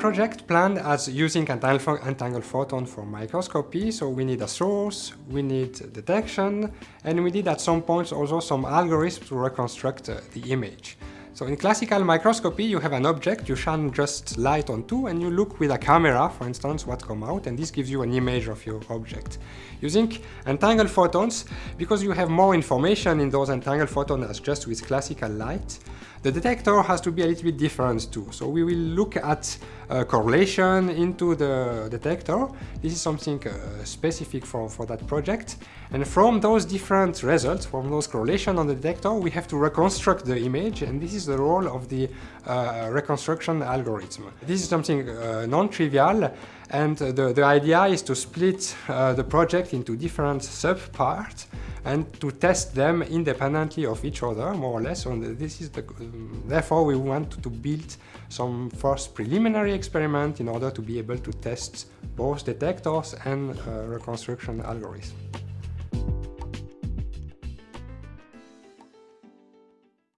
project planned as using entangled photon for microscopy, so we need a source, we need detection, and we need at some points also some algorithms to reconstruct uh, the image. So in classical microscopy, you have an object, you shine just light onto, and you look with a camera, for instance, what come out, and this gives you an image of your object. Using entangled photons, because you have more information in those entangled photons as just with classical light, the detector has to be a little bit different too. So we will look at uh, correlation into the detector. This is something uh, specific for, for that project. And from those different results, from those correlation on the detector, we have to reconstruct the image. And this is the role of the uh, reconstruction algorithm. This is something uh, non-trivial. And the, the idea is to split uh, the project into different sub-parts and to test them independently of each other, more or less. And this is the, therefore, we want to build some first preliminary experiment in order to be able to test both detectors and uh, reconstruction algorithms.